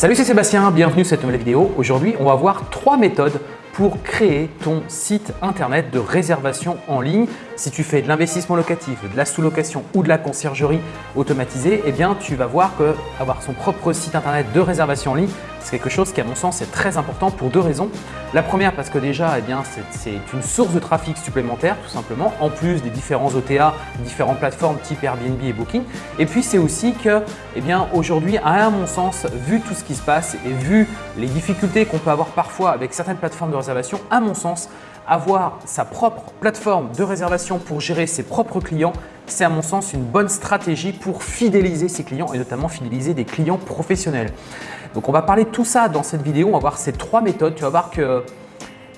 Salut, c'est Sébastien, bienvenue sur cette nouvelle vidéo. Aujourd'hui, on va voir trois méthodes pour créer ton site internet de réservation en ligne. Si tu fais de l'investissement locatif, de la sous-location ou de la conciergerie automatisée, eh tu vas voir que avoir son propre site internet de réservation en ligne, c'est quelque chose qui, à mon sens, est très important pour deux raisons. La première, parce que déjà, eh c'est une source de trafic supplémentaire, tout simplement, en plus des différents OTA, différentes plateformes type Airbnb et Booking. Et puis, c'est aussi que, eh bien, aujourd'hui, à mon sens, vu tout ce qui se passe et vu les difficultés qu'on peut avoir parfois avec certaines plateformes de réservation, à mon sens, avoir sa propre plateforme de réservation pour gérer ses propres clients, c'est à mon sens une bonne stratégie pour fidéliser ses clients et notamment fidéliser des clients professionnels. Donc on va parler de tout ça dans cette vidéo, on va voir ces trois méthodes. Tu vas voir que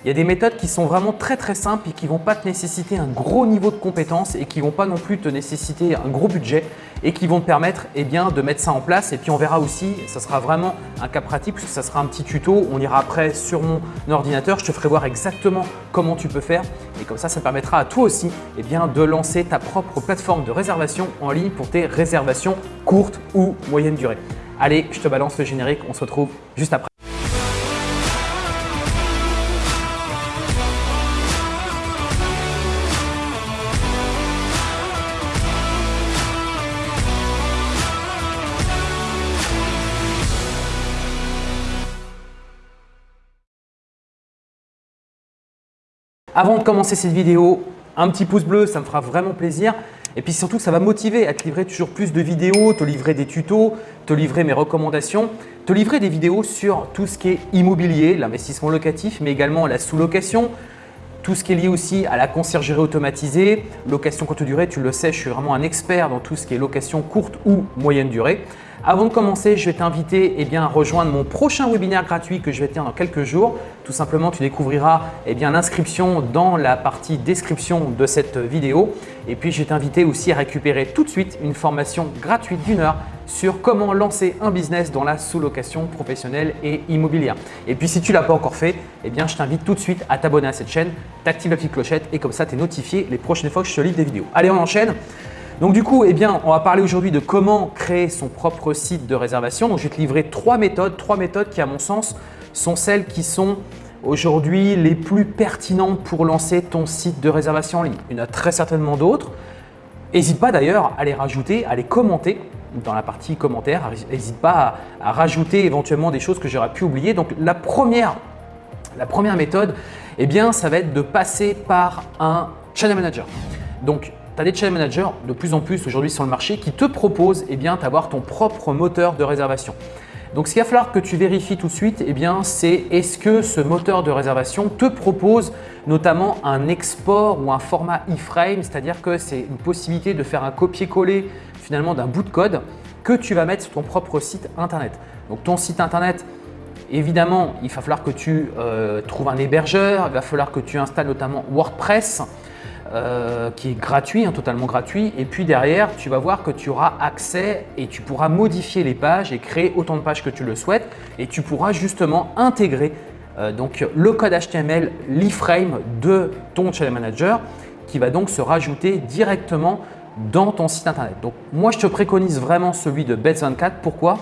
il y a des méthodes qui sont vraiment très très simples et qui ne vont pas te nécessiter un gros niveau de compétence et qui ne vont pas non plus te nécessiter un gros budget et qui vont te permettre eh bien, de mettre ça en place. Et puis on verra aussi, ça sera vraiment un cas pratique puisque ça sera un petit tuto. On ira après sur mon ordinateur, je te ferai voir exactement comment tu peux faire et comme ça, ça permettra à toi aussi eh bien, de lancer ta propre plateforme de réservation en ligne pour tes réservations courtes ou moyennes durée. Allez, je te balance le générique, on se retrouve juste après. Avant de commencer cette vidéo, un petit pouce bleu, ça me fera vraiment plaisir. Et puis surtout, ça va motiver à te livrer toujours plus de vidéos, te livrer des tutos, te livrer mes recommandations, te livrer des vidéos sur tout ce qui est immobilier, l'investissement locatif, mais également la sous-location, tout ce qui est lié aussi à la conciergerie automatisée, location courte durée, tu le sais, je suis vraiment un expert dans tout ce qui est location courte ou moyenne durée. Avant de commencer, je vais t'inviter eh à rejoindre mon prochain webinaire gratuit que je vais tenir dans quelques jours. Tout simplement, tu découvriras eh l'inscription dans la partie description de cette vidéo. Et puis, je vais t'inviter aussi à récupérer tout de suite une formation gratuite d'une heure sur comment lancer un business dans la sous-location professionnelle et immobilière. Et puis, si tu ne l'as pas encore fait, eh bien, je t'invite tout de suite à t'abonner à cette chaîne, t'actives la petite clochette et comme ça, tu es notifié les prochaines fois que je te livre des vidéos. Allez, on enchaîne. Donc du coup, eh on va parler aujourd'hui de comment créer son propre site de réservation. Je vais te livrer trois méthodes, trois méthodes qui à mon sens sont celles qui sont aujourd'hui les plus pertinentes pour lancer ton site de réservation en ligne. Il y en a très certainement d'autres. N'hésite pas d'ailleurs à les rajouter, à les commenter dans la partie commentaires. N'hésite pas à, rajouter éventuellement des choses que j'aurais pu oublier. Donc la première, méthode, eh bien, ça va être de passer par un channel manager. Tu as des channel managers de plus en plus aujourd'hui sur le marché qui te proposent eh d'avoir ton propre moteur de réservation. Donc, ce qu'il va falloir que tu vérifies tout de suite, eh c'est est-ce que ce moteur de réservation te propose notamment un export ou un format iframe, c'est-à-dire que c'est une possibilité de faire un copier-coller finalement d'un bout de code que tu vas mettre sur ton propre site internet. Donc, ton site internet, évidemment, il va falloir que tu euh, trouves un hébergeur, il va falloir que tu installes notamment WordPress. Euh, qui est gratuit, hein, totalement gratuit. Et puis derrière, tu vas voir que tu auras accès et tu pourras modifier les pages et créer autant de pages que tu le souhaites. Et tu pourras justement intégrer euh, donc, le code HTML, l'iframe de ton channel manager qui va donc se rajouter directement dans ton site internet. Donc moi, je te préconise vraiment celui de Bets24. Pourquoi?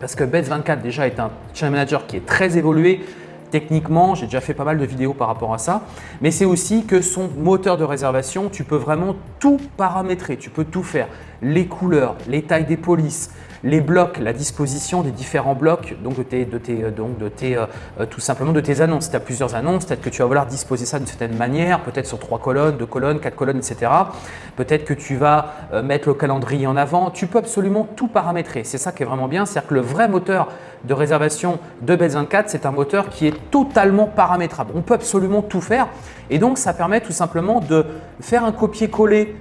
Parce que Bets24 déjà est un channel manager qui est très évolué, techniquement, j'ai déjà fait pas mal de vidéos par rapport à ça, mais c'est aussi que son moteur de réservation, tu peux vraiment tout paramétrer, tu peux tout faire. Les couleurs, les tailles des polices, les blocs, la disposition des différents blocs, donc de tes, de tes, euh, euh, euh, tout simplement de tes annonces. Tu as plusieurs annonces, peut-être que tu vas vouloir disposer ça d'une certaine manière, peut-être sur trois colonnes, deux colonnes, quatre colonnes, etc. Peut-être que tu vas mettre le calendrier en avant. Tu peux absolument tout paramétrer. C'est ça qui est vraiment bien, c'est-à-dire que le vrai moteur de réservation de Bet24, c'est un moteur qui est totalement paramétrable. On peut absolument tout faire et donc ça permet tout simplement de faire un copier-coller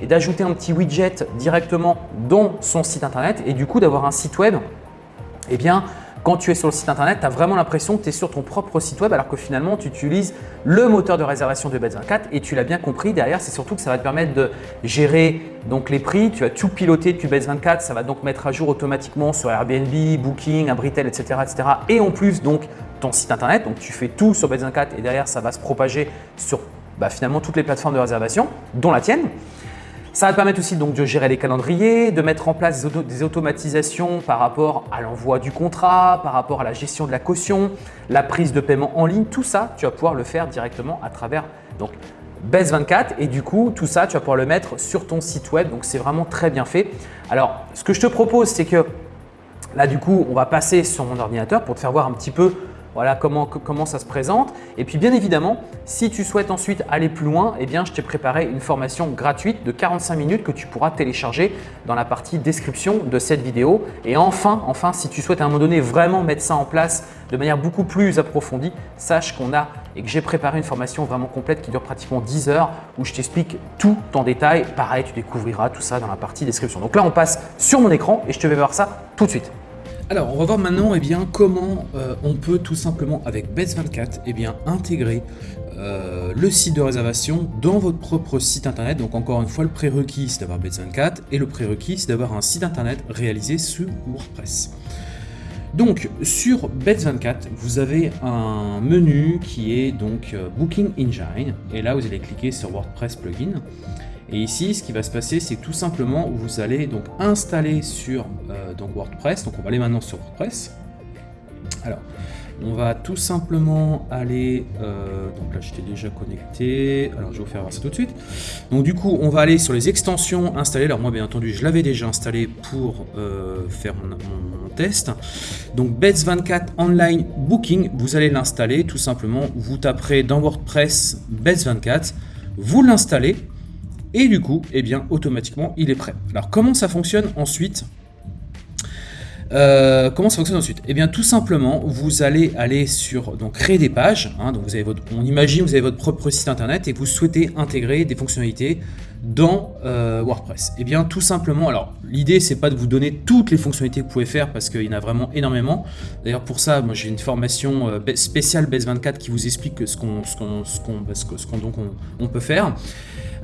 et d'ajouter un petit widget directement dans son site internet et du coup d'avoir un site web, eh bien, quand tu es sur le site internet, tu as vraiment l'impression que tu es sur ton propre site web alors que finalement, tu utilises le moteur de réservation de Bet24 et tu l'as bien compris. Derrière, c'est surtout que ça va te permettre de gérer donc les prix. Tu vas tout piloter depuis Bet24. Ça va donc mettre à jour automatiquement sur Airbnb, Booking, Abritel, etc., etc. Et en plus, donc ton site internet. Donc, tu fais tout sur Bet24 et derrière, ça va se propager sur bah, finalement toutes les plateformes de réservation, dont la tienne. Ça va te permettre aussi donc de gérer les calendriers, de mettre en place des automatisations par rapport à l'envoi du contrat, par rapport à la gestion de la caution, la prise de paiement en ligne. Tout ça, tu vas pouvoir le faire directement à travers donc, BES24 et du coup, tout ça, tu vas pouvoir le mettre sur ton site web. Donc, c'est vraiment très bien fait. Alors, ce que je te propose, c'est que là, du coup, on va passer sur mon ordinateur pour te faire voir un petit peu voilà comment, ça se présente. Et puis bien évidemment, si tu souhaites ensuite aller plus loin, eh bien, je t'ai préparé une formation gratuite de 45 minutes que tu pourras télécharger dans la partie description de cette vidéo. Et enfin, enfin, si tu souhaites à un moment donné vraiment mettre ça en place de manière beaucoup plus approfondie, sache qu'on a et que j'ai préparé une formation vraiment complète qui dure pratiquement 10 heures où je t'explique tout en détail. Pareil, tu découvriras tout ça dans la partie description. Donc là, on passe sur mon écran et je te vais voir ça tout de suite. Alors, on va voir maintenant eh bien, comment euh, on peut tout simplement, avec Bets24, eh bien, intégrer euh, le site de réservation dans votre propre site internet. Donc, encore une fois, le prérequis, c'est d'avoir Bets24 et le prérequis, c'est d'avoir un site internet réalisé sous WordPress. Donc, sur Bets24, vous avez un menu qui est donc euh, Booking Engine. Et là, vous allez cliquer sur WordPress Plugin. Et ici, ce qui va se passer, c'est tout simplement vous allez donc installer sur euh, donc WordPress. Donc on va aller maintenant sur WordPress. Alors, on va tout simplement aller, euh, donc là j'étais déjà connecté, alors je vais vous faire voir ça tout de suite. Donc du coup on va aller sur les extensions installées, alors moi bien entendu je l'avais déjà installé pour euh, faire mon, test. Donc Bets24 Online Booking, vous allez l'installer tout simplement, vous taperez dans WordPress Bets24, vous l'installez, et du coup, eh bien, automatiquement, il est prêt. Alors, comment ça fonctionne ensuite? Euh, comment ça fonctionne ensuite? Eh bien, tout simplement, vous allez aller sur donc créer des pages. Hein, on imagine vous avez votre propre site internet et vous souhaitez intégrer des fonctionnalités dans euh, WordPress. Eh bien, tout simplement, alors l'idée c'est pas de vous donner toutes les fonctionnalités que vous pouvez faire parce qu'il y en a vraiment énormément. D'ailleurs, pour ça, moi j'ai une formation euh, spéciale BES24 qui vous explique ce qu'on peut faire.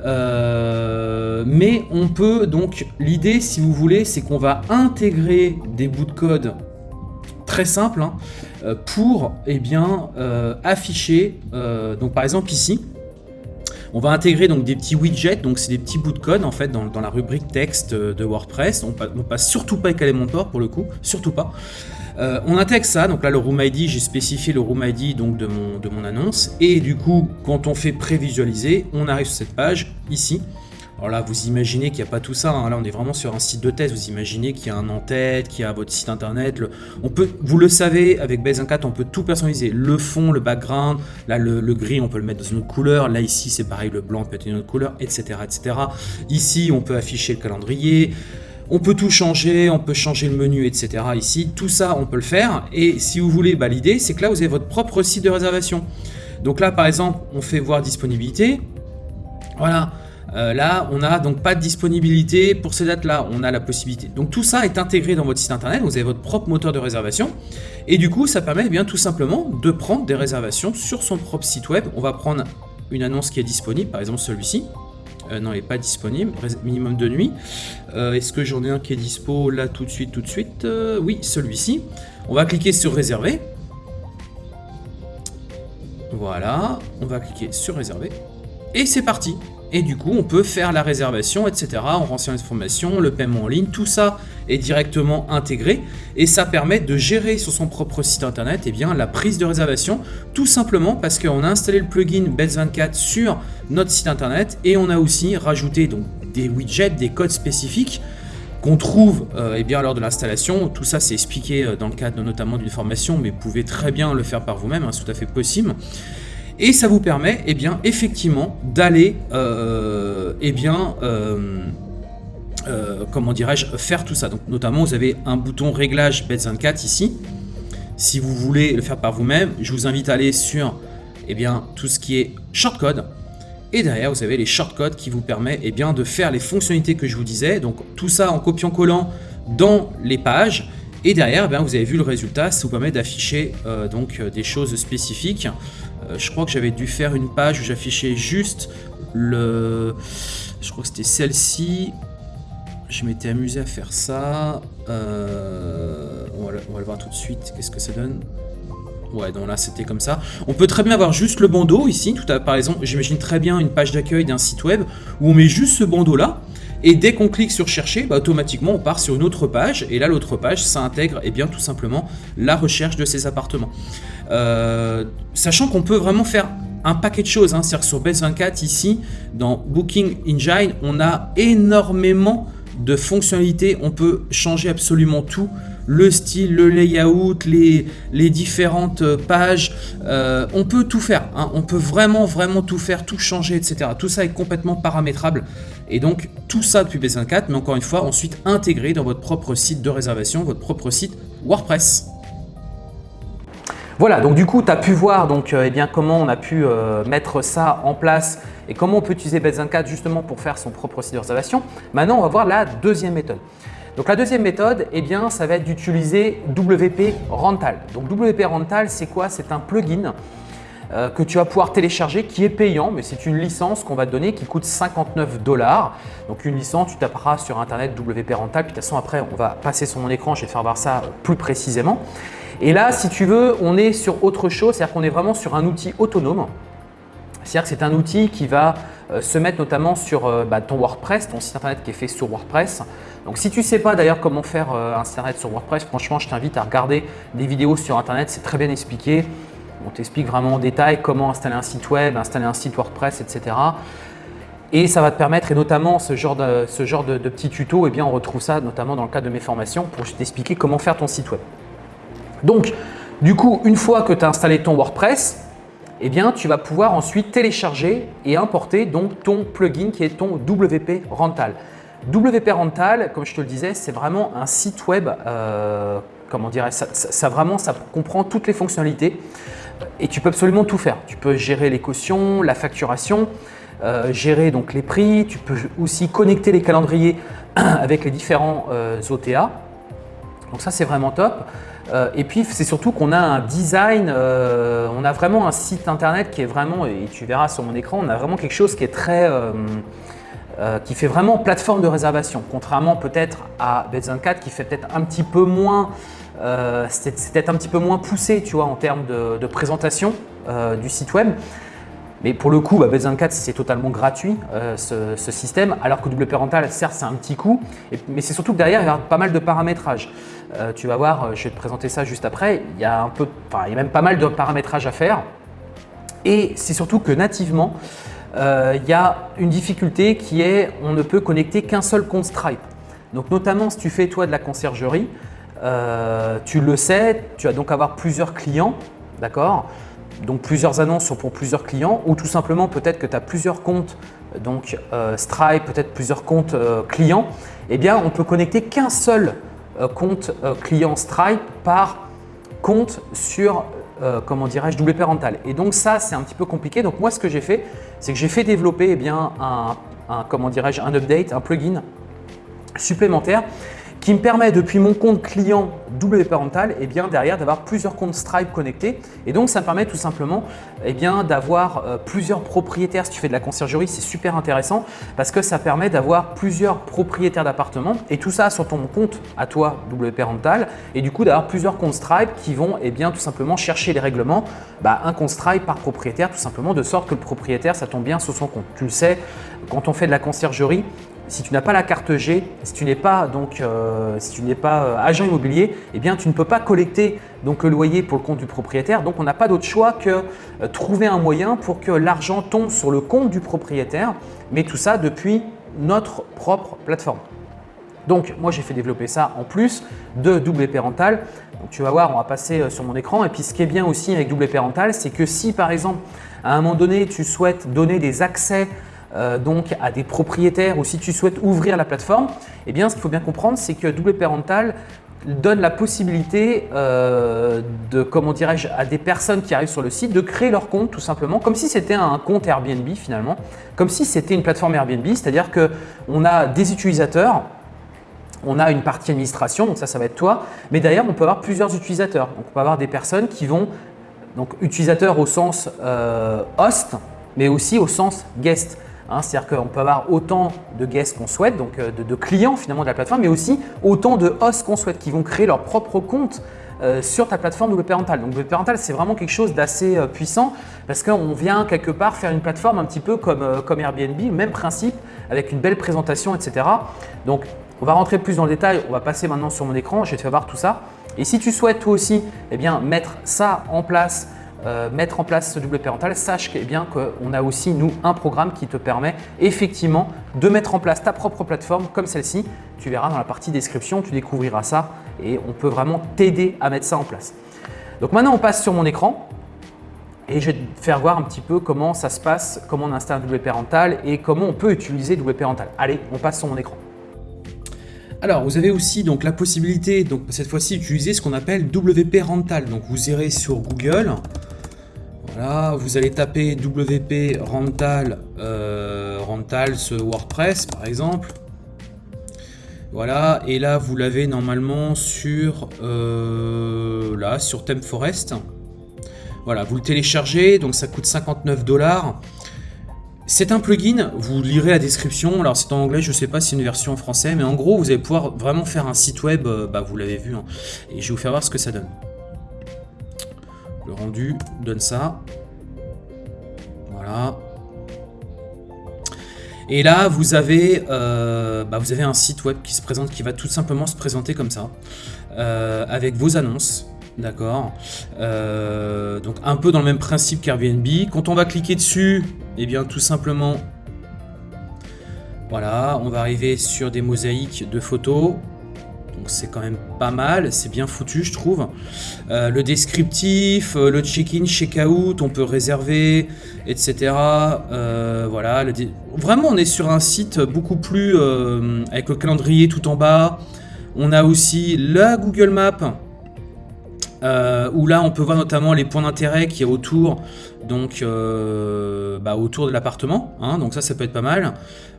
Euh, mais on peut donc, l'idée si vous voulez, c'est qu'on va intégrer des bouts de code très simples hein, euh, pour eh bien, euh, afficher, donc par exemple ici, on va intégrer donc des petits widgets, donc c'est des petits bouts de code en fait dans, la rubrique texte de WordPress. On ne passe surtout pas avec Elementor pour le coup, surtout pas. Euh, on intègre ça, donc là le Room ID, j'ai spécifié le Room ID donc, de, mon, annonce. Et du coup, quand on fait prévisualiser, on arrive sur cette page, ici. Alors là, vous imaginez qu'il n'y a pas tout ça. Hein. Là, on est vraiment sur un site de test. Vous imaginez qu'il y a un en-tête, qu'il y a votre site internet. On peut, vous le savez, avec Base 4, on peut tout personnaliser. Le fond, le background. Là, le, gris, on peut le mettre dans une couleur. Là, ici, c'est pareil, le blanc peut être une autre couleur, etc., etc. Ici, on peut afficher le calendrier. On peut tout changer, on peut changer le menu, etc. Ici, tout ça, on peut le faire. Et si vous voulez, bah, l'idée, c'est que là, vous avez votre propre site de réservation. Donc là, par exemple, on fait voir disponibilité. Voilà. Euh, là, on n'a donc pas de disponibilité pour ces dates-là. On a la possibilité. Donc tout ça est intégré dans votre site internet. Vous avez votre propre moteur de réservation. Et du coup, ça permet eh bien tout simplement de prendre des réservations sur son propre site web. On va prendre une annonce qui est disponible, par exemple celui-ci. Euh, non, il n'est pas disponible. Minimum de nuit. Euh, est-ce que j'en ai un qui est dispo là tout de suite, tout de suite? Euh, Oui, celui-ci. On va cliquer sur réserver. Voilà, on va cliquer sur réserver. Et c'est parti et du coup on peut faire la réservation, etc. On renseigne l'information, le paiement en ligne, tout ça est directement intégré et ça permet de gérer sur son propre site internet et eh bien, la prise de réservation tout simplement parce qu'on a installé le plugin Bets24 sur notre site internet et on a aussi rajouté donc, des widgets, des codes spécifiques qu'on trouve euh, eh bien, lors de l'installation. Tout ça, c'est expliqué euh, dans le cadre notamment d'une formation, mais vous pouvez très bien le faire par vous-même, hein, c'est tout à fait possible. Et ça vous permet, eh bien, effectivement, d'aller, euh, eh bien, euh, euh, comment dirais-je, faire tout ça. Donc, notamment, vous avez un bouton réglage Bet24 ici. Si vous voulez le faire par vous-même, je vous invite à aller sur, eh bien, tout ce qui est shortcode. Et derrière, vous avez les shortcodes qui vous permettent eh bien, de faire les fonctionnalités que je vous disais. Donc, tout ça en copiant-collant dans les pages. Et derrière, eh vous avez vu le résultat, ça vous permet d'afficher des choses spécifiques. Euh, je crois que j'avais dû faire une page où j'affichais juste le... Je crois que c'était celle-ci. Je m'étais amusé à faire ça. Euh, on, va le, voir tout de suite. Qu'est-ce que ça donne Ouais, donc là c'était comme ça. On peut très bien avoir juste le bandeau ici. Tout à, par exemple, j'imagine très bien une page d'accueil d'un site web où on met juste ce bandeau là. Et dès qu'on clique sur chercher, bah, automatiquement on part sur une autre page. Et là, l'autre page, ça intègre eh bien, tout simplement la recherche de ces appartements. Euh, sachant qu'on peut vraiment faire un paquet de choses. Hein. C'est-à-dire sur Base24, ici, dans Booking Engine, on a énormément de fonctionnalités. On peut changer absolument tout le style, le layout, les, les différentes pages. Euh, on peut tout faire. Hein. On peut vraiment, vraiment tout faire, tout changer, etc. Tout ça est complètement paramétrable. Et donc, tout ça depuis B54, mais encore une fois, ensuite intégré dans votre propre site de réservation, votre propre site WordPress. Voilà, donc du coup, tu as pu voir donc, euh, eh bien, comment on a pu euh, mettre ça en place et comment on peut utiliser Bet24 justement pour faire son propre site de réservation. Maintenant, on va voir la deuxième méthode. Donc la deuxième méthode, eh bien, ça va être d'utiliser WP Rental. Donc WP Rental, c'est quoi? C'est un plugin euh, que tu vas pouvoir télécharger qui est payant, mais c'est une licence qu'on va te donner qui coûte 59 dollars. Donc une licence, tu taperas sur internet WP Rental, puis de toute façon après on va passer sur mon écran, je vais te faire voir ça plus précisément. Et là, si tu veux, on est sur autre chose, c'est-à-dire qu'on est vraiment sur un outil autonome. C'est-à-dire que c'est un outil qui va se mettre notamment sur euh, bah, ton WordPress, ton site internet qui est fait sur WordPress. Donc si tu ne sais pas d'ailleurs comment faire euh, un site internet sur WordPress, franchement je t'invite à regarder des vidéos sur internet, c'est très bien expliqué. On t'explique vraiment en détail comment installer un site web, installer un site WordPress, etc. Et ça va te permettre, et notamment ce genre de, ce genre de, petits tutos, eh bien on retrouve ça notamment dans le cadre de mes formations pour t'expliquer comment faire ton site web. Donc, du coup, une fois que tu as installé ton WordPress, eh bien, tu vas pouvoir ensuite télécharger et importer donc ton plugin qui est ton WP Rental. WP Rental, comme je te le disais, c'est vraiment un site web, euh, comment dirais ça, ça, vraiment, comprend toutes les fonctionnalités et tu peux absolument tout faire. Tu peux gérer les cautions, la facturation, euh, gérer donc les prix, tu peux aussi connecter les calendriers avec les différents euh, OTA. Donc ça, c'est vraiment top. Euh, et puis, c'est surtout qu'on a un design, euh, on a vraiment un site internet qui est vraiment, et tu verras sur mon écran, on a vraiment quelque chose qui est très… Euh, qui fait vraiment plateforme de réservation, contrairement peut-être à Bet24 qui fait peut-être un petit peu moins, c'est peut-être un petit peu moins poussé tu vois, en termes de, présentation du site web. Mais pour le coup, bah, 24 c'est totalement gratuit ce, système, alors que WP Rental, certes, c'est un petit coût, mais c'est surtout que derrière, il y a pas mal de paramétrage. Euh, tu vas voir, euh, je vais te présenter ça juste après, il y a, un peu, il y a même pas mal de paramétrage à faire. Et c'est surtout que nativement, euh, il y a une difficulté qui est on ne peut connecter qu'un seul compte Stripe. Donc notamment si tu fais toi de la conciergerie, tu le sais, tu vas donc avoir plusieurs clients, d'accord? Donc plusieurs annonces pour plusieurs clients ou tout simplement peut-être que tu as plusieurs comptes donc Stripe, peut-être plusieurs comptes clients, eh bien on peut connecter qu'un seul euh, compte euh, client Stripe par compte sur euh, comment dirais-je, WP Rental. Et donc ça, c'est un petit peu compliqué. Donc moi, ce que j'ai fait, c'est que j'ai fait développer eh bien, un comment dirais-je, un update, un plugin supplémentaire qui me permet depuis mon compte client WP Rental et eh bien, derrière d'avoir plusieurs comptes Stripe connectés. Et donc, ça me permet tout simplement eh d'avoir euh, plusieurs propriétaires. Si tu fais de la conciergerie, c'est super intéressant parce que ça permet d'avoir plusieurs propriétaires d'appartements et tout ça sur ton compte à toi WP Rental et du coup d'avoir plusieurs comptes Stripe qui vont et bien, tout simplement chercher les règlements. Bah, un compte Stripe par propriétaire tout simplement de sorte que le propriétaire, ça tombe bien sur son compte. Tu le sais, quand on fait de la conciergerie, si tu n'as pas la carte G, si tu n'es pas, donc, euh, si tu pas euh, agent immobilier, eh bien, tu ne peux pas collecter donc, le loyer pour le compte du propriétaire. Donc, on n'a pas d'autre choix que euh, trouver un moyen pour que l'argent tombe sur le compte du propriétaire, mais tout ça depuis notre propre plateforme. Donc, moi, j'ai fait développer ça en plus de WP Rental. Donc, tu vas voir, on va passer sur mon écran. Et puis, ce qui est bien aussi avec WP Rental, c'est que si, par exemple, à un moment donné, tu souhaites donner des accès euh, donc à des propriétaires ou si tu souhaites ouvrir la plateforme, eh bien, ce qu'il faut bien comprendre, c'est que WP Rental donne la possibilité euh, de, comment dirais-je, à des personnes qui arrivent sur le site de créer leur compte tout simplement, comme si c'était un compte Airbnb finalement, comme si c'était une plateforme Airbnb, c'est-à-dire qu'on a des utilisateurs, on a une partie administration, donc ça, ça va être toi, mais d'ailleurs, on peut avoir plusieurs utilisateurs. Donc, on peut avoir des personnes qui vont, donc utilisateurs au sens euh, host, mais aussi au sens guest. Hein, C'est-à-dire qu'on peut avoir autant de guests qu'on souhaite, donc euh, de, clients finalement de la plateforme, mais aussi autant de hosts qu'on souhaite qui vont créer leur propre compte euh, sur ta plateforme WP Rental. Donc WP Rental, c'est vraiment quelque chose d'assez euh, puissant parce qu'on vient quelque part faire une plateforme un petit peu comme, comme Airbnb, même principe, avec une belle présentation, etc. Donc, on va rentrer plus dans le détail. On va passer maintenant sur mon écran. Je vais te faire voir tout ça. Et si tu souhaites toi aussi eh bien, mettre ça en place, euh, mettre en place ce double parental, sache eh bien qu'on a aussi nous un programme qui te permet effectivement de mettre en place ta propre plateforme comme celle-ci. Tu verras dans la partie description, tu découvriras ça et on peut vraiment t'aider à mettre ça en place. Donc maintenant on passe sur mon écran et je vais te faire voir un petit peu comment ça se passe, comment on installe un double parental et comment on peut utiliser double parental. Allez, on passe sur mon écran. Alors, vous avez aussi donc la possibilité, donc cette fois-ci, d'utiliser ce qu'on appelle WP Rental. Donc, vous irez sur Google. Voilà, vous allez taper WP Rental, euh, WordPress par exemple. Voilà, et là vous l'avez normalement sur euh, là. Voilà, vous le téléchargez, donc ça coûte 59 dollars. C'est un plugin, vous lirez la description, alors c'est en anglais, je ne sais pas si c'est une version en français, mais en gros vous allez pouvoir vraiment faire un site web, euh, bah, vous l'avez vu, hein. et je vais vous faire voir ce que ça donne. Le rendu donne ça. Voilà. Et là, vous avez, euh, bah, un site web qui se présente, qui va tout simplement se présenter comme ça, euh, avec vos annonces. D'accord Donc un peu dans le même principe qu'Airbnb. Quand on va cliquer dessus, eh bien, tout simplement, voilà, on va arriver sur des mosaïques de photos. Donc c'est quand même pas mal, c'est bien foutu je trouve. Euh, le descriptif, euh, le check-in, check-out, on peut réserver, etc. Euh, voilà, vraiment on est sur un site beaucoup plus avec le calendrier tout en bas. On a aussi la Google euh, où là on peut voir notamment les points d'intérêt qui est autour, donc euh, bah, autour de l'appartement, hein, donc ça ça peut être pas mal.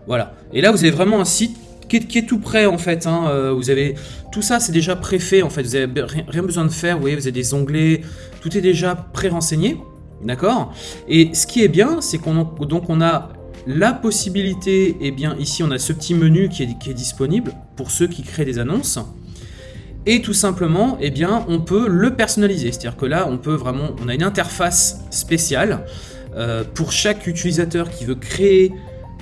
Voilà. Et là vous avez vraiment un site qui est, tout prêt en fait. Hein, euh, vous avez tout ça c'est déjà préfait en fait. Vous avez rien besoin de faire. Vous voyez vous avez des onglets, tout est déjà pré-renseigné, d'accord? Et ce qui est bien, c'est qu'on donc on a la possibilité, et eh bien ici on a ce petit menu qui est, qui est disponible pour ceux qui créent des annonces. Et tout simplement, eh on peut le personnaliser. C'est-à-dire que là, on peut vraiment, on a une interface spéciale euh, pour chaque utilisateur qui veut créer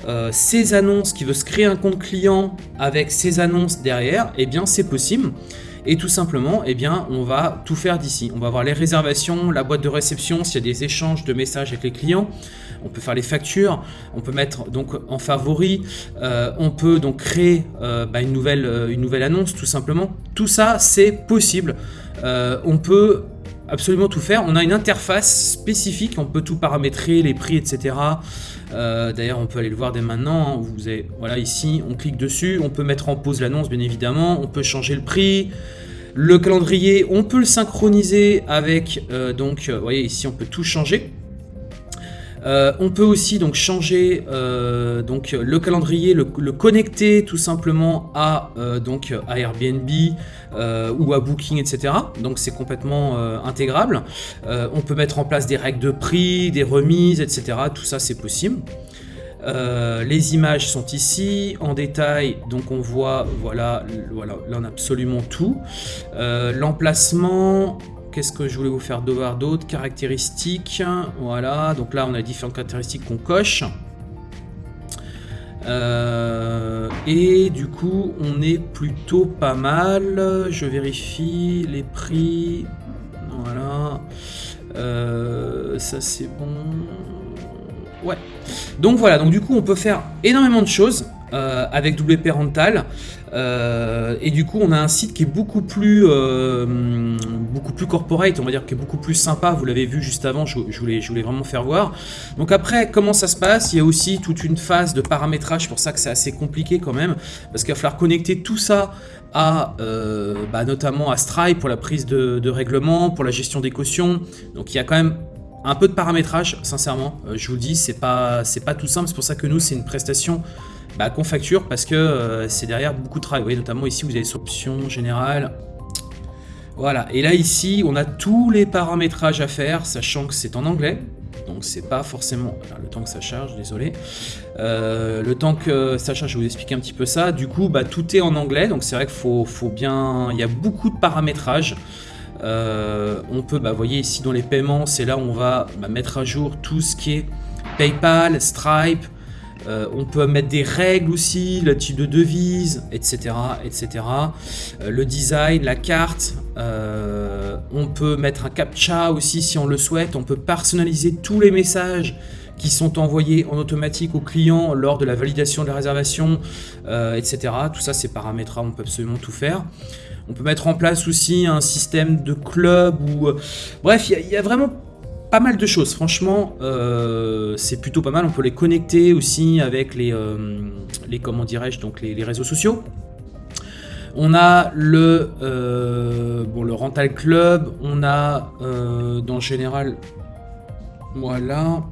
euh, ses annonces, qui veut se créer un compte client avec ses annonces derrière, eh bien, c'est possible. Et tout simplement, eh bien, on va tout faire d'ici. On va avoir les réservations, la boîte de réception, s'il y a des échanges de messages avec les clients on peut faire les factures, on peut mettre donc en favori, euh, on peut donc créer euh, bah, une, nouvelle, euh, une nouvelle annonce tout simplement. Tout ça c'est possible. on peut absolument tout faire. On a une interface spécifique, on peut tout paramétrer, les prix, etc. D'ailleurs, on peut aller le voir dès maintenant. Hein. Vous voilà, ici, on clique dessus, on peut mettre en pause l'annonce, bien évidemment. On peut changer le prix. Le calendrier, on peut le synchroniser avec, donc, vous voyez, ici, on peut tout changer. Euh, on peut aussi donc changer euh, le calendrier, le, connecter tout simplement à euh, Airbnb ou à Booking, etc. Donc c'est complètement intégrable. on peut mettre en place des règles de prix, des remises, etc. Tout ça c'est possible. les images sont ici en détail, donc on voit, voilà, voilà, là on absolument tout. L'emplacement, Qu'est-ce que je voulais vous faire devoir d'autres Caractéristiques. Voilà, donc là on a différentes caractéristiques qu'on coche. Euh, et du coup, on est plutôt pas mal. Je vérifie les prix. Voilà. Euh, ça c'est bon. Ouais. Donc voilà, donc du coup on peut faire énormément de choses euh, avec WP Rental. Euh, et du coup, on a un site qui est beaucoup plus, euh, beaucoup plus corporate, on va dire, qui est beaucoup plus sympa. Vous l'avez vu juste avant, je, voulais, je voulais vraiment faire voir. Donc après, comment ça se passe? Il y a aussi toute une phase de paramétrage, pour ça que c'est assez compliqué quand même, parce qu'il va falloir connecter tout ça à, bah, notamment à Stripe pour la prise de, de règlement, pour la gestion des cautions. Donc il y a quand même un peu de paramétrage, sincèrement. je vous le dis, c'est pas, pas tout simple. C'est pour ça que nous, c'est une prestation bah, qu'on facture parce que euh, c'est derrière beaucoup de travail. Vous voyez, notamment ici, vous avez cette option générale. Voilà, et là ici, on a tous les paramétrages à faire, sachant que c'est en anglais. Donc c'est pas forcément... le temps que ça charge, désolé. Euh, le temps que ça charge, je vais vous expliquer un petit peu ça. Du coup, bah, tout est en anglais, donc c'est vrai qu'il faut, bien... Il y a beaucoup de paramétrages. Euh, on peut, bah, vous voyez ici dans les paiements, c'est là où on va bah, mettre à jour tout ce qui est PayPal, Stripe, Euh, on peut mettre des règles aussi, le type de devise, etc. etc. Euh, le design, la carte. On peut mettre un captcha aussi si on le souhaite. On peut personnaliser tous les messages qui sont envoyés en automatique aux clients lors de la validation de la réservation, etc. Tout ça, c'est paramétrable, on peut absolument tout faire. On peut mettre en place aussi un système de club ou... bref, il y, a vraiment pas mal de choses. Franchement, euh, c'est plutôt pas mal. On peut les connecter aussi avec les, euh, les comment dirais-je, donc les, réseaux sociaux. On a le, euh, bon, le Rental Club, on a dans le général, voilà.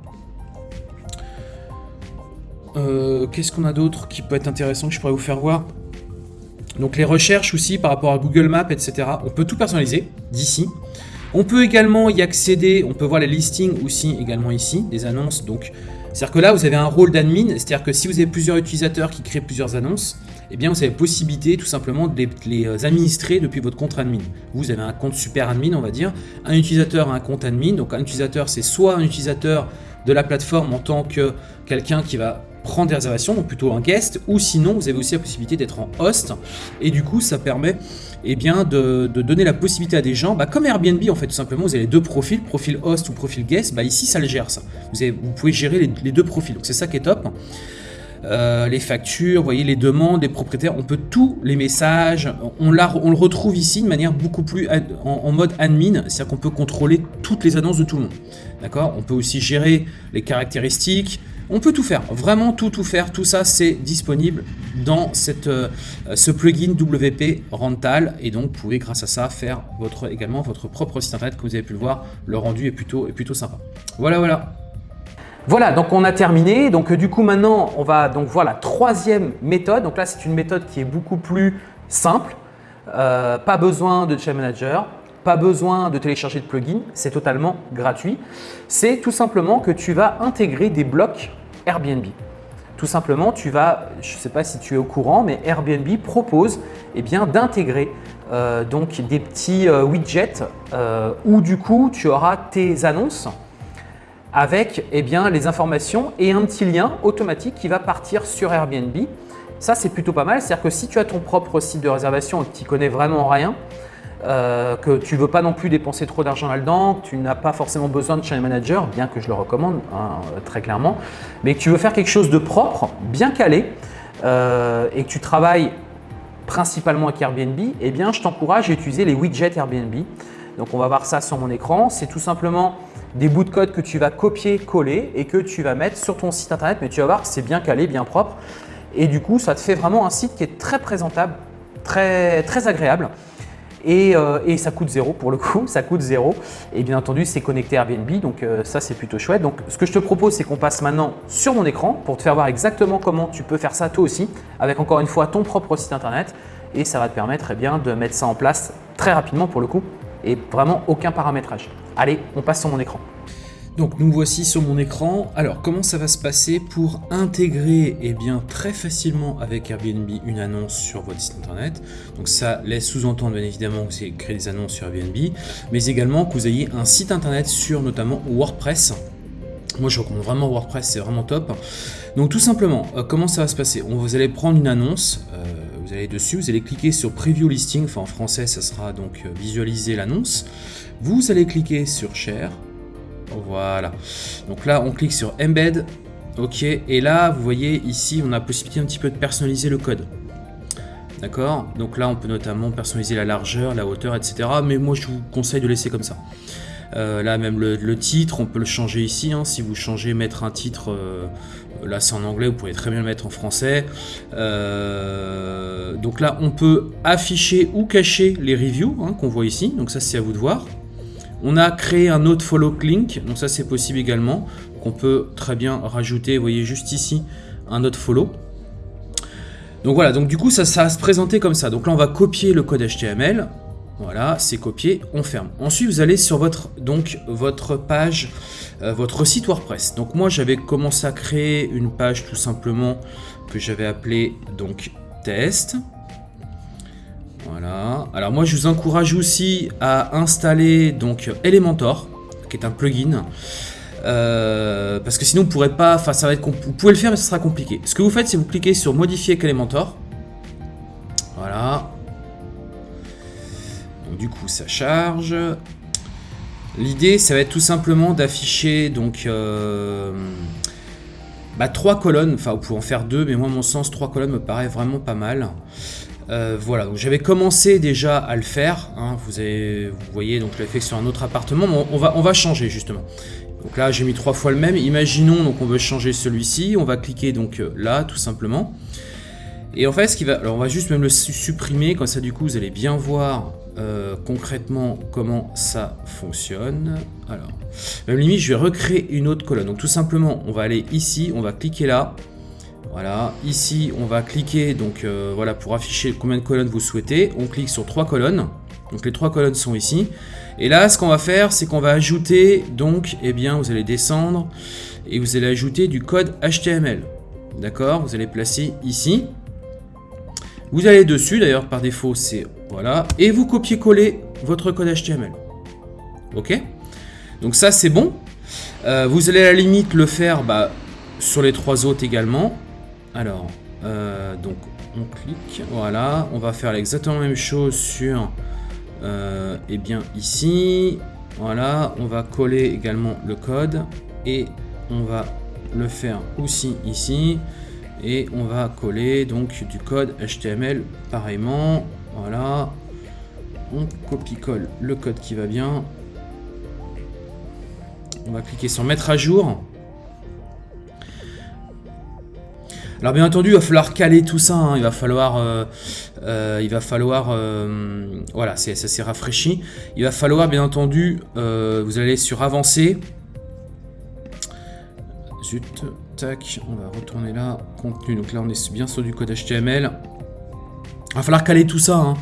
Qu'est-ce qu'on a d'autre qui peut être intéressant que je pourrais vous faire voir Donc les recherches aussi par rapport à Google Maps, etc. On peut tout personnaliser d'ici. On peut également y accéder, on peut voir les listings aussi également ici, des annonces. Donc, c'est-à-dire que là, vous avez un rôle d'admin, c'est-à-dire que si vous avez plusieurs utilisateurs qui créent plusieurs annonces, eh bien, vous avez possibilité tout simplement de les, euh, administrer depuis votre compte admin. Vous avez un compte super admin, on va dire. Un utilisateur a un compte admin. Donc, un utilisateur, c'est soit un utilisateur de la plateforme en tant que quelqu'un qui va prendre des réservations, donc plutôt un guest, ou sinon vous avez aussi la possibilité d'être en host, et du coup ça permet eh bien, de, donner la possibilité à des gens, bah, comme Airbnb en fait tout simplement, vous avez les deux profils, profil host ou profil guest, bah, ici ça le gère ça, vous, vous pouvez gérer les, deux profils, donc c'est ça qui est top. Euh, les factures, vous voyez les demandes, les propriétaires, on peut tous les messages, on, on le retrouve ici de manière beaucoup plus en, en mode admin, c'est-à-dire qu'on peut contrôler toutes les annonces de tout le monde. D'accord? On peut aussi gérer les caractéristiques, on peut tout faire, vraiment tout tout faire, tout ça c'est disponible dans euh, ce plugin WP Rental et donc vous pouvez grâce à ça faire également votre propre site internet comme vous avez pu le voir, le rendu est plutôt, est plutôt sympa. Voilà voilà. Voilà, donc on a terminé. Donc du coup maintenant on va donc voir la troisième méthode. Donc là c'est une méthode qui est beaucoup plus simple. Euh, pas besoin de Chain Manager, pas besoin de télécharger de plugin, c'est totalement gratuit. C'est tout simplement que tu vas intégrer des blocs Airbnb. Tout simplement, tu vas, je ne sais pas si tu es au courant, mais Airbnb propose eh d'intégrer euh, des petits euh, widgets euh, où du coup tu auras tes annonces avec eh bien, les informations et un petit lien automatique qui va partir sur Airbnb. Ça, c'est plutôt pas mal. C'est-à-dire que si tu as ton propre site de réservation et que tu connais vraiment rien, euh, que tu ne veux pas non plus dépenser trop d'argent là-dedans, que tu n'as pas forcément besoin de channel manager, bien que je le recommande hein, très clairement, mais que tu veux faire quelque chose de propre, bien calé, euh, et que tu travailles principalement avec Airbnb, eh bien je t'encourage à utiliser les widgets Airbnb. Donc on va voir ça sur mon écran. C'est tout simplement des bouts de code que tu vas copier, coller et que tu vas mettre sur ton site internet, mais tu vas voir que c'est bien calé, bien propre. Et du coup, ça te fait vraiment un site qui est très présentable, très, très agréable. Euh, et, ça coûte zéro pour le coup, ça coûte zéro. Et bien entendu, c'est connecté Airbnb, donc euh, ça c'est plutôt chouette. Donc ce que je te propose, c'est qu'on passe maintenant sur mon écran pour te faire voir exactement comment tu peux faire ça toi aussi, avec encore une fois ton propre site internet. Et ça va te permettre eh bien, de mettre ça en place très rapidement pour le coup et vraiment aucun paramétrage. Allez, on passe sur mon écran. Donc nous voici sur mon écran. Alors comment ça va se passer pour intégrer eh bien, très facilement avec Airbnb une annonce sur votre site internet? Donc ça laisse sous-entendre bien évidemment que vous créer des annonces sur Airbnb, mais également que vous ayez un site internet sur notamment WordPress. Moi je recommande vraiment WordPress, c'est vraiment top. Donc tout simplement, euh, comment ça va se passer? Vous allez prendre une annonce, euh, vous allez dessus, vous allez cliquer sur Preview Listing, enfin en français ça sera donc euh, visualiser l'annonce. Vous allez cliquer sur Share, voilà. Donc là, on clique sur Embed. Ok. Et là, vous voyez ici, on a possibilité un petit peu de personnaliser le code. D'accord Donc là, on peut notamment personnaliser la largeur, la hauteur, etc. Mais moi, je vous conseille de laisser comme ça. Euh, là, même le, titre, on peut le changer ici. Hein. Si vous changez, mettre un titre, euh, là c'est en anglais, vous pouvez très bien le mettre en français. Euh, donc là, on peut afficher ou cacher les reviews hein, qu'on voit ici. Donc ça, c'est à vous de voir. On a créé un autre follow link, donc ça c'est possible également. Qu'on peut très bien rajouter, vous voyez juste ici, un autre follow. Donc voilà, donc du coup ça, ça va se présenter comme ça. Donc là on va copier le code HTML. Voilà, c'est copié, on ferme. Ensuite vous allez sur votre, donc, votre page, euh, votre site WordPress. Donc moi j'avais commencé à créer une page tout simplement que j'avais appelée donc test. Voilà. Alors moi je vous encourage aussi à installer donc Elementor, qui est un plugin. Euh, parce que sinon, vous pourrez pas. Enfin, ça va être. Vous pouvez le faire, mais ça sera compliqué. Ce que vous faites, c'est vous cliquez sur modifier avec Elementor. Voilà. Donc, du coup, ça charge. L'idée, ça va être tout simplement d'afficher donc euh, bah, trois colonnes. Enfin, vous pouvez en faire deux, mais moi, à mon sens, trois colonnes me paraît vraiment pas mal. Euh, voilà, donc j'avais commencé déjà à le faire. Hein. vous, voyez, donc je fait sur un autre appartement. Mais on, va, on va changer justement. Donc là, j'ai mis trois fois le même. Imaginons, donc on veut changer celui-ci. On va cliquer donc euh, là, tout simplement. Et en fait, ce qui va, alors on va juste même le supprimer. Comme ça, du coup, vous allez bien voir euh, concrètement comment ça fonctionne. Alors, même limite, je vais recréer une autre colonne. Donc tout simplement, on va aller ici, on va cliquer là. Voilà, ici on va cliquer donc euh, voilà pour afficher combien de colonnes vous souhaitez. On clique sur trois colonnes. Donc les trois colonnes sont ici. Et là, ce qu'on va faire, c'est qu'on va ajouter donc, eh bien, vous allez descendre et vous allez ajouter du code HTML. D'accord Vous allez placer ici. Vous allez dessus, d'ailleurs par défaut c'est voilà, et vous copiez-coller votre code HTML. Ok? Donc ça c'est bon. Euh, vous allez à la limite le faire bah, sur les trois autres également. Alors, euh, donc on clique, voilà, on va faire exactement la même chose sur, euh, eh bien ici, voilà, on va coller également le code et on va le faire aussi ici. Et on va coller donc du code HTML pareillement, voilà, on copie-colle le code qui va bien, on va cliquer sur mettre à jour Alors bien entendu, il va falloir caler tout ça, hein. il va falloir, euh, euh, il va falloir, euh, voilà, ça s'est rafraîchi. Il va falloir bien entendu, vous allez sur avancer. Zut, tac, on va retourner là, contenu, donc là on est bien sur du code HTML. Il va falloir caler tout ça,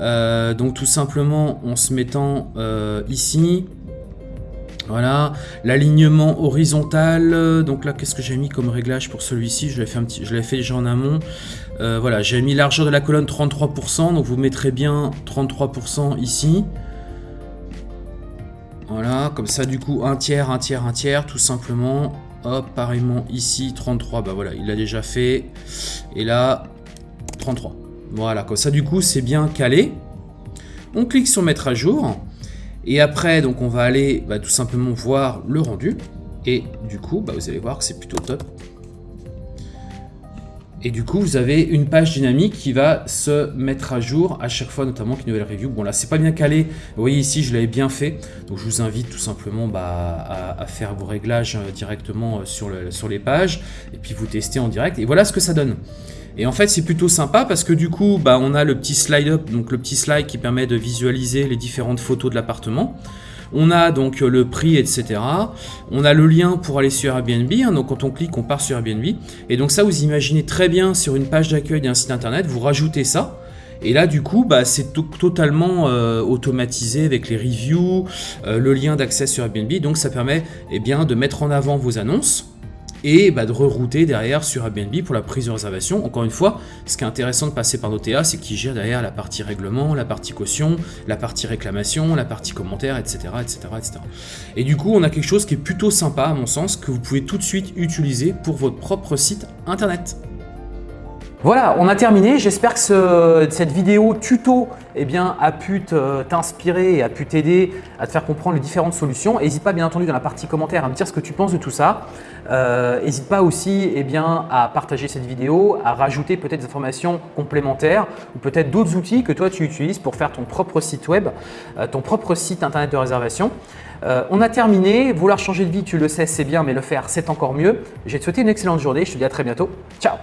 hein. donc tout simplement en se mettant ici, voilà, l'alignement horizontal, donc là qu'est-ce que j'ai mis comme réglage pour celui-ci, je l'ai fait déjà en amont. Euh, voilà, j'ai mis largeur de la colonne 33%, donc vous mettrez bien 33% ici. Voilà, comme ça du coup un tiers, un tiers, un tiers, tout simplement. Hop, pareillement ici 33, bah voilà, il l'a déjà fait. Et là, 33. Voilà, comme ça du coup c'est bien calé. On clique sur mettre à jour. Et après, donc on va aller bah, tout simplement voir le rendu. Et du coup, bah, vous allez voir que c'est plutôt top. Et du coup, vous avez une page dynamique qui va se mettre à jour à chaque fois, notamment une nouvelle review. Bon là, c'est pas bien calé. Vous voyez ici, je l'avais bien fait. Donc je vous invite tout simplement bah, à, faire vos réglages euh, directement euh, sur, sur les pages. Et puis vous testez en direct. Et voilà ce que ça donne. Et en fait, c'est plutôt sympa parce que du coup, bah, on a le petit slide up, donc le petit slide qui permet de visualiser les différentes photos de l'appartement. On a donc le prix, etc. On a le lien pour aller sur Airbnb. Hein. donc quand on clique, on part sur Airbnb. Et donc ça, vous imaginez très bien sur une page d'accueil d'un site internet, vous rajoutez ça. Et là, du coup, bah, c'est totalement euh, automatisé avec les reviews, euh, le lien d'accès sur Airbnb. Donc ça permet eh bien, de mettre en avant vos annonces et bah, de rerouter derrière sur Airbnb pour la prise de réservation. Encore une fois, ce qui est intéressant de passer par l'OTA, c'est qu'ils gèrent derrière la partie règlement, la partie caution, la partie réclamation, la partie commentaire, etc., etc., etc. Et du coup, on a quelque chose qui est plutôt sympa à mon sens, que vous pouvez tout de suite utiliser pour votre propre site internet. Voilà, on a terminé. J'espère que cette vidéo tuto eh a pu t'inspirer et a pu t'aider à te faire comprendre les différentes solutions. N'hésite pas bien entendu dans la partie commentaire à me dire ce que tu penses de tout ça. N'hésite euh, pas aussi eh à partager cette vidéo, à rajouter peut-être des informations complémentaires ou peut-être d'autres outils que toi tu utilises pour faire ton propre site web, euh, ton propre site internet de réservation. Euh, on a terminé. Vouloir changer de vie, tu le sais, c'est bien, mais le faire, c'est encore mieux. Je vais te souhaiter une excellente journée. Je te dis à très bientôt. Ciao